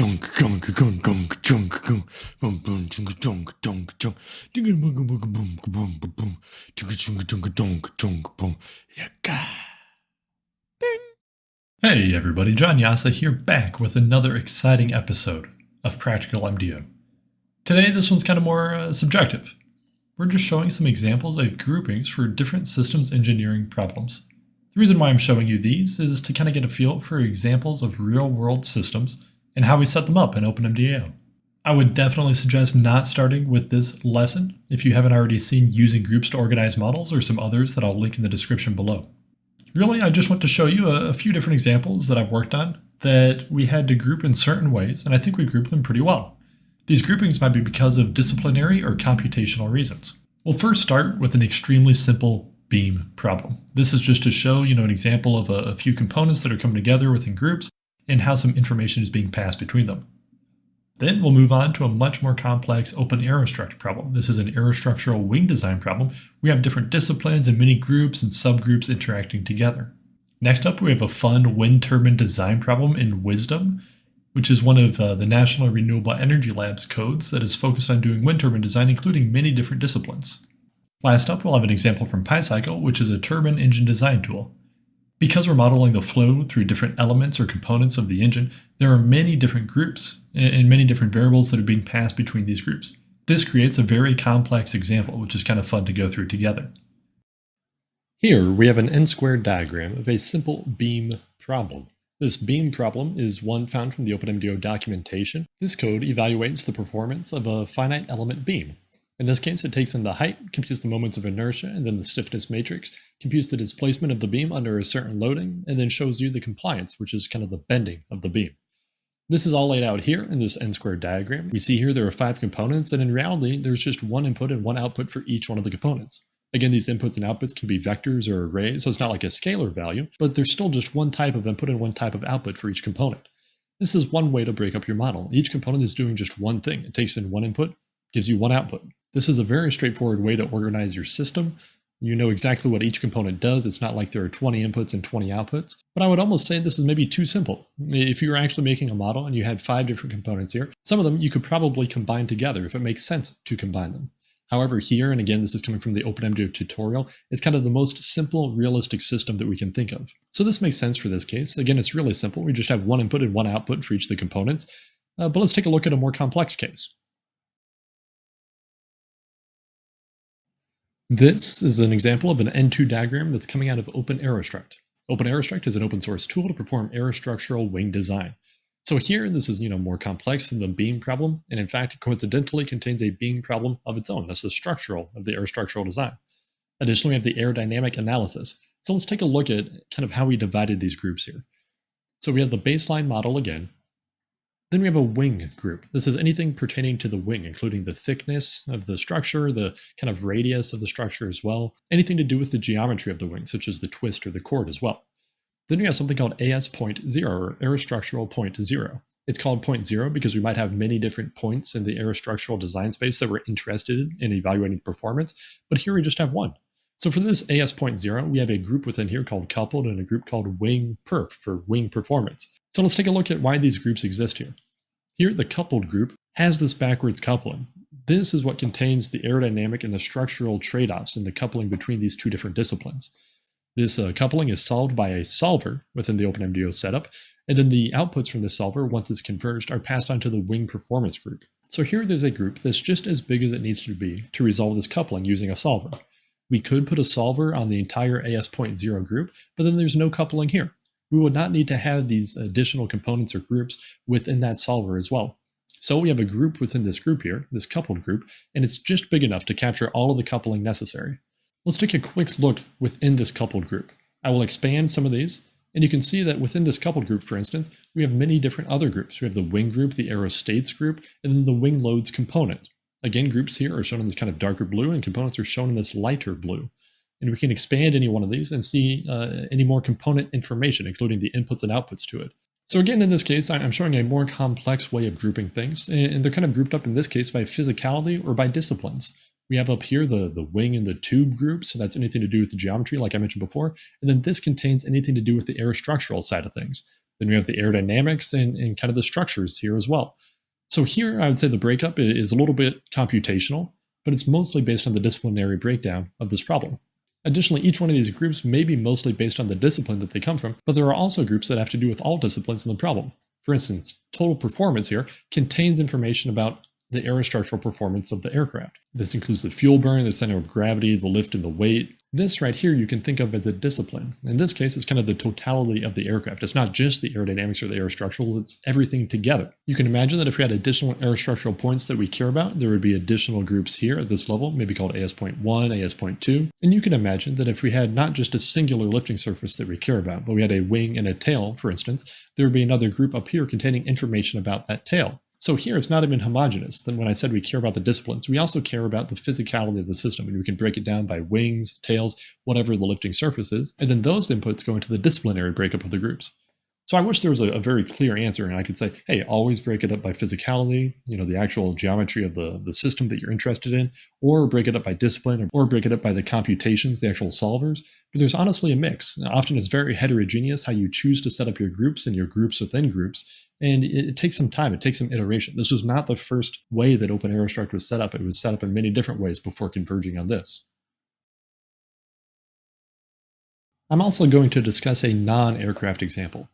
junk junk junk junk junk junk boom boom junk junk junk junk digga boom boom boom boom boom boom junk junk junk junk junk boom yaka Hey everybody, John Jasa here back with another exciting episode of Practical MDO. Today this one's kind of more uh, subjective. We're just showing some examples of groupings for different systems engineering problems. The reason why I'm showing you these is to kind of get a feel for examples of real world systems and how we set them up in OpenMDAO. I would definitely suggest not starting with this lesson if you haven't already seen using groups to organize models or some others that I'll link in the description below. Really, I just want to show you a, a few different examples that I've worked on that we had to group in certain ways, and I think we grouped them pretty well. These groupings might be because of disciplinary or computational reasons. We'll first start with an extremely simple beam problem. This is just to show you know, an example of a, a few components that are coming together within groups and how some information is being passed between them. Then we'll move on to a much more complex OpenAerostruct problem. This is an aerostructural wing design problem. We have different disciplines and many groups and subgroups interacting together. Next up, we have a fun wind turbine design problem in WISDEM, which is one of uh, the National Renewable Energy Lab's codes that is focused on doing wind turbine design, including many different disciplines. Last up, we'll have an example from PyCycle, which is a turbine engine design tool. Because we're modeling the flow through different elements or components of the engine, there are many different groups and many different variables that are being passed between these groups. This creates a very complex example, which is kind of fun to go through together. Here we have an n-squared diagram of a simple beam problem. This beam problem is one found from the OpenMDAO documentation. This code evaluates the performance of a finite element beam, in this case, it takes in the height, computes the moments of inertia, and then the stiffness matrix, computes the displacement of the beam under a certain loading, and then shows you the compliance, which is kind of the bending of the beam. This is all laid out here in this n-squared diagram. We see here there are five components, and in reality, there's just one input and one output for each one of the components. Again, these inputs and outputs can be vectors or arrays, so it's not like a scalar value, but there's still just one type of input and one type of output for each component. This is one way to break up your model. Each component is doing just one thing. It takes in one input, gives you one output. This is a very straightforward way to organize your system. You know exactly what each component does. It's not like there are 20 inputs and 20 outputs. But I would almost say this is maybe too simple. If you were actually making a model and you had five different components here, some of them you could probably combine together if it makes sense to combine them. However, here, and again, this is coming from the OpenMDAO tutorial, it's kind of the most simple, realistic system that we can think of. So this makes sense for this case. Again, it's really simple. We just have one input and one output for each of the components. Uh, but let's take a look at a more complex case. This is an example of an N2 diagram that's coming out of OpenAerostruct. OpenAerostruct is an open source tool to perform aerostructural wing design. So here, this is you know more complex than the beam problem, and in fact, it coincidentally contains a beam problem of its own. That's the structural of the aerostructural design. Additionally, we have the aerodynamic analysis. So let's take a look at kind of how we divided these groups here. So we have the baseline model again, then we have a wing group. This is anything pertaining to the wing, including the thickness of the structure, the kind of radius of the structure as well, anything to do with the geometry of the wing, such as the twist or the chord as well. Then we have something called AS point zero, or aerostructural point zero. It's called point zero because we might have many different points in the aerostructural design space that we're interested in evaluating performance, but here we just have one. So for this AS point zero, we have a group within here called coupled and a group called wing perf for wing performance. So let's take a look at why these groups exist here. Here, the coupled group has this backwards coupling. This is what contains the aerodynamic and the structural trade-offs in the coupling between these two different disciplines. This uh, coupling is solved by a solver within the OpenMDAO setup, and then the outputs from the solver, once it's converged, are passed on to the wing performance group. So here there's a group that's just as big as it needs to be to resolve this coupling using a solver. We could put a solver on the entire AS.0 group, but then there's no coupling here we would not need to have these additional components or groups within that solver as well. So we have a group within this group here, this coupled group, and it's just big enough to capture all of the coupling necessary. Let's take a quick look within this coupled group. I will expand some of these, and you can see that within this coupled group, for instance, we have many different other groups. We have the wing group, the aerostates group, and then the wing loads component. Again, groups here are shown in this kind of darker blue, and components are shown in this lighter blue. And we can expand any one of these and see uh, any more component information, including the inputs and outputs to it. So again, in this case, I'm showing a more complex way of grouping things, and they're kind of grouped up in this case by physicality or by disciplines. We have up here the, the wing and the tube group, so that's anything to do with the geometry, like I mentioned before, and then this contains anything to do with the aerostructural side of things. Then we have the aerodynamics and, and kind of the structures here as well. So here I would say the breakup is a little bit computational, but it's mostly based on the disciplinary breakdown of this problem. Additionally, each one of these groups may be mostly based on the discipline that they come from, but there are also groups that have to do with all disciplines in the problem. For instance, total performance here contains information about the aerostructural performance of the aircraft. This includes the fuel burn, the center of gravity, the lift and the weight. This right here you can think of as a discipline. In this case, it's kind of the totality of the aircraft. It's not just the aerodynamics or the aerostructurals, it's everything together. You can imagine that if we had additional aerostructural points that we care about, there would be additional groups here at this level, maybe called AS.1, AS.2. And you can imagine that if we had not just a singular lifting surface that we care about, but we had a wing and a tail, for instance, there would be another group up here containing information about that tail. So here it's not even homogeneous. Then when I said we care about the disciplines, we also care about the physicality of the system. And we can break it down by wings, tails, whatever the lifting surface is. And then those inputs go into the disciplinary breakup of the groups. So I wish there was a, a, very clear answer and I could say, hey, always break it up by physicality, you know, the actual geometry of the, the system that you're interested in, or break it up by discipline, or break it up by the computations, the actual solvers. But there's honestly a mix. Often it's very heterogeneous how you choose to set up your groups and your groups within groups. And it, it takes some time, it takes some iteration. This was not the first way that OpenAeroStruct was set up. It was set up in many different ways before converging on this. I'm also going to discuss a non-aircraft example.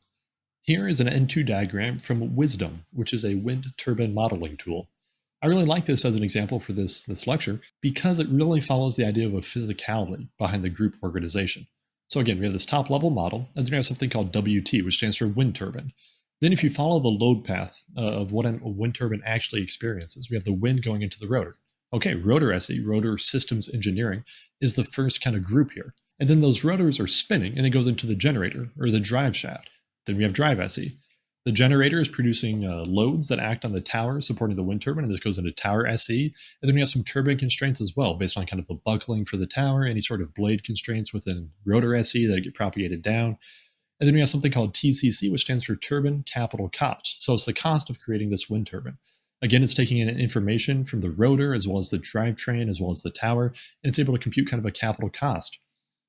Here is an N2 diagram from WISDEM, which is a wind turbine modeling tool. I really like this as an example for this, this lecture because it really follows the idea of a physicality behind the group organization. So again, we have this top level model, and then we have something called WT, which stands for wind turbine. Then if you follow the load path uh, of what a wind turbine actually experiences, we have the wind going into the rotor. Okay, rotor SE, rotor systems engineering, is the first kind of group here. And then those rotors are spinning and it goes into the generator or the drive shaft. Then we have drive SE. The generator is producing uh, loads that act on the tower supporting the wind turbine, and this goes into tower SE. And then we have some turbine constraints as well, based on kind of the buckling for the tower, any sort of blade constraints within rotor SE that get propagated down. And then we have something called TCC, which stands for turbine capital cost. So it's the cost of creating this wind turbine. Again, it's taking in information from the rotor as well as the drivetrain as well as the tower, and it's able to compute kind of a capital cost.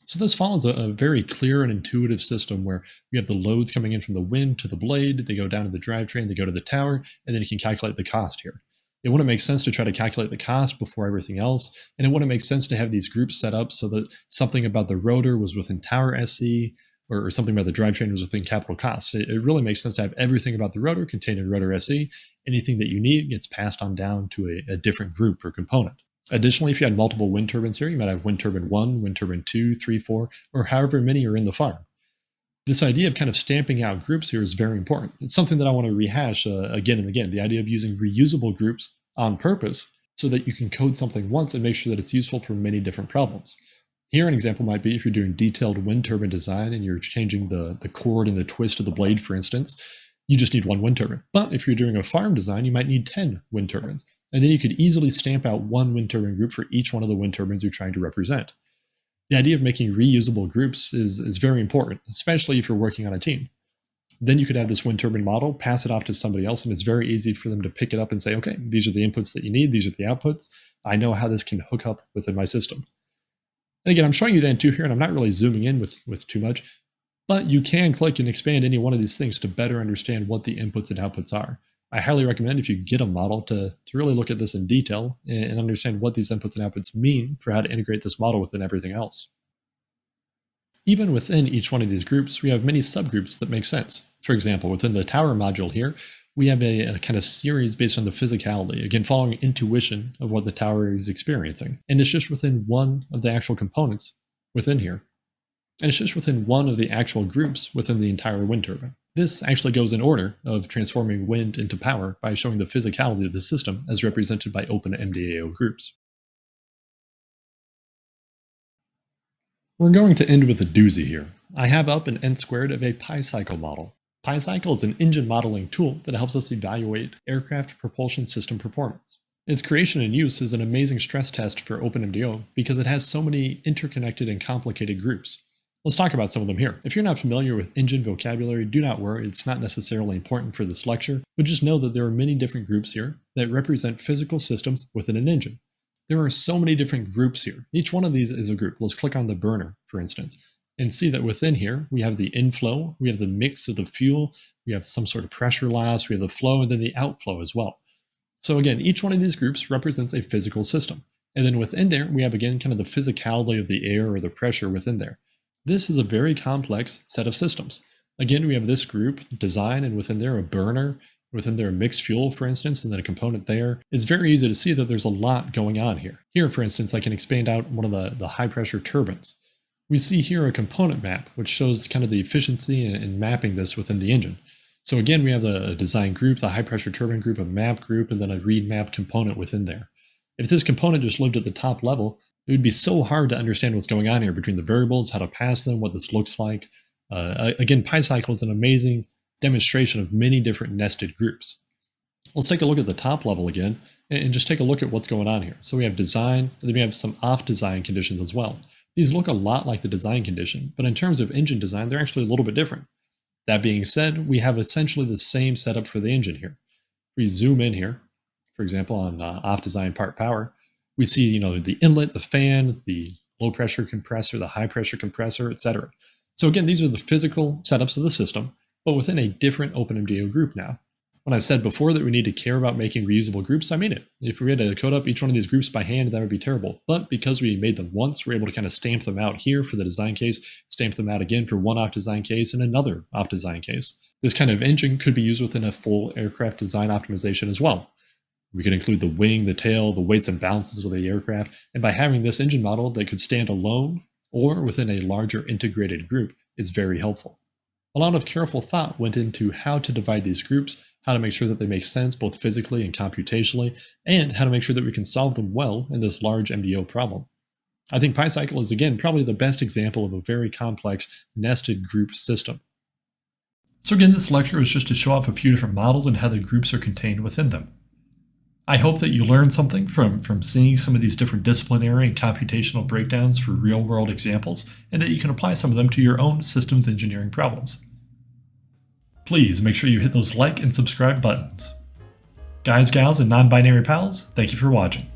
So this follows a, a, very clear and intuitive system where we have the loads coming in from the wind to the blade, they go down to the drivetrain, they go to the tower, and then you can calculate the cost here. It wouldn't make sense to try to calculate the cost before everything else, and it wouldn't make sense to have these groups set up so that something about the rotor was within tower SE, or, or something about the drivetrain was within capital costs. It, it really makes sense to have everything about the rotor contained in rotor SE. Anything that you need gets passed on down to a, a different group or component. Additionally, if you had multiple wind turbines here, you might have wind turbine 1, wind turbine 2, 3, 4, or however many are in the farm. This idea of kind of stamping out groups here is very important. It's something that I want to rehash uh, again and again, the idea of using reusable groups on purpose so that you can code something once and make sure that it's useful for many different problems. Here an example might be if you're doing detailed wind turbine design and you're changing the, the chord and the twist of the blade, for instance, you just need one wind turbine. But if you're doing a farm design, you might need 10 wind turbines. And then you could easily stamp out one wind turbine group for each one of the wind turbines you're trying to represent. The idea of making reusable groups is, is very important, especially if you're working on a team. Then you could have this wind turbine model, pass it off to somebody else, and it's very easy for them to pick it up and say, okay, these are the inputs that you need, these are the outputs. I know how this can hook up within my system. And again, I'm showing you the N2 here, and I'm not really zooming in with, with too much, but you can click and expand any one of these things to better understand what the inputs and outputs are. I highly recommend if you get a model to, to really look at this in detail and understand what these inputs and outputs mean for how to integrate this model within everything else. Even within each one of these groups, we have many subgroups that make sense. For example, within the tower module here, we have a, a, kind of series based on the physicality, again, following intuition of what the tower is experiencing. And it's just within one of the actual components within here. And it's just within one of the actual groups within the entire wind turbine. This actually goes in order of transforming wind into power by showing the physicality of the system as represented by OpenMDAO groups. We're going to end with a doozy here. I have up an n squared of a PyCycle model. PyCycle is an engine modeling tool that helps us evaluate aircraft propulsion system performance. Its creation and use is an amazing stress test for OpenMDAO because it has so many interconnected and complicated groups. Let's talk about some of them here. If you're not familiar with engine vocabulary, do not worry, it's not necessarily important for this lecture, but just know that there are many different groups here that represent physical systems within an engine. There are so many different groups here. Each one of these is a group. Let's click on the burner, for instance. and see that within here, we have the inflow, we have the mix of the fuel, we have some sort of pressure loss, we have the flow, and then the outflow as well. So again, each one of these groups represents a physical system. And then within there, we have again kind of the physicality of the air or the pressure within there. This is a very complex set of systems. Again, we have this group, design, and within there a burner, within there a mixed fuel, for instance, and then a component there. It's very easy to see that there's a lot going on here. Here, for instance, I can expand out one of the, the high pressure turbines. We see here a component map, which shows kind of the efficiency in, in mapping this within the engine. So again, we have the design group, the high pressure turbine group, a map group, and then a read map component within there. If this component just lived at the top level, it would be so hard to understand what's going on here between the variables, how to pass them, what this looks like. Uh, again, PyCycle is an amazing demonstration of many different nested groups. Let's take a look at the top level again and just take a look at what's going on here. So we have design, then we have some off design conditions as well. These look a lot like the design condition, but in terms of engine design, they're actually a little bit different. That being said, we have essentially the same setup for the engine here. If we zoom in here, for example, on uh, off design part power, we see you know the inlet, the fan, the low pressure compressor, the high pressure compressor, etc. So again, these are the physical setups of the system, but within a different OpenMDAO group now. When I said before that we need to care about making reusable groups, I mean it. If we had to code up each one of these groups by hand, that would be terrible. But because we made them once, we're able to kind of stamp them out here for the design case, stamp them out again for one off design case and another off design case. This kind of engine could be used within a full aircraft design optimization as well. We could include the wing, the tail, the weights and balances of the aircraft, and by having this engine model that could stand alone or within a larger integrated group is very helpful. A lot of careful thought went into how to divide these groups, how to make sure that they make sense both physically and computationally, and how to make sure that we can solve them well in this large MDO problem. I think PyCycle is again probably the best example of a very complex nested group system. So again, this lecture is just to show off a few different models and how the groups are contained within them. I hope that you learned something from, from seeing some of these different disciplinary and computational breakdowns for real world examples, and that you can apply some of them to your own systems engineering problems. Please make sure you hit those like and subscribe buttons. Guys, gals, and non-binary pals, thank you for watching.